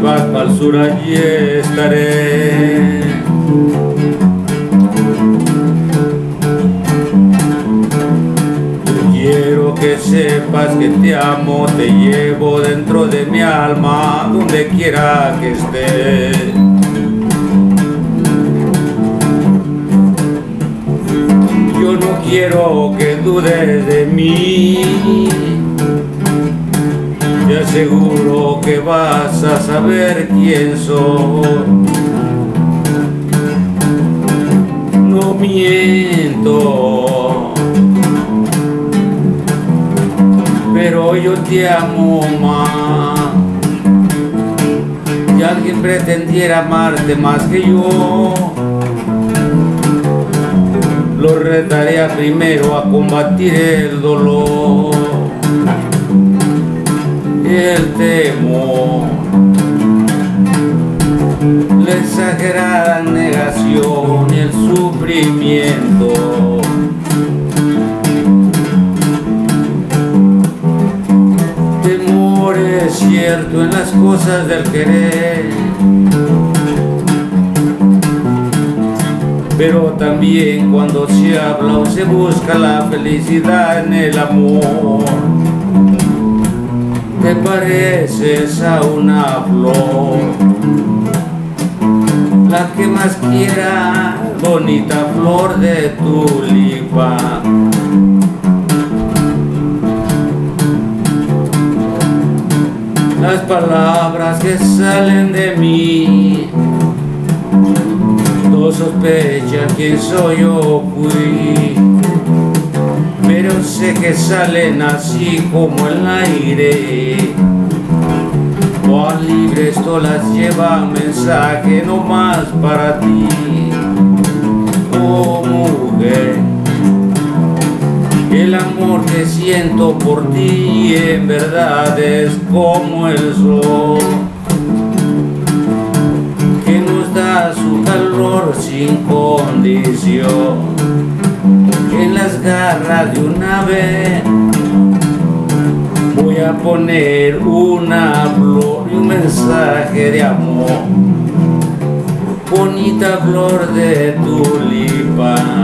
vas para el sur allí estaré. Quiero que sepas que te amo, te llevo dentro de mi alma, donde quiera que estés. Yo no quiero que dudes de mí te aseguro que vas a saber quién soy. No miento, pero yo te amo más. Si alguien pretendiera amarte más que yo, lo retaría primero a combatir el dolor el temor, la exagerada negación y el sufrimiento. Temor es cierto en las cosas del querer, pero también cuando se habla o se busca la felicidad en el amor pareces a una flor, la que más quiera, bonita flor de tulipa. Las palabras que salen de mí, no sospecha quién soy o fui pero sé que salen así como el aire. Cuán libre esto las lleva mensaje no más para ti, oh mujer. El amor que siento por ti en verdad es como el sol, que nos da su calor sin condición en las garras de una ave a poner una flor y un mensaje de amor. Bonita flor de tulipa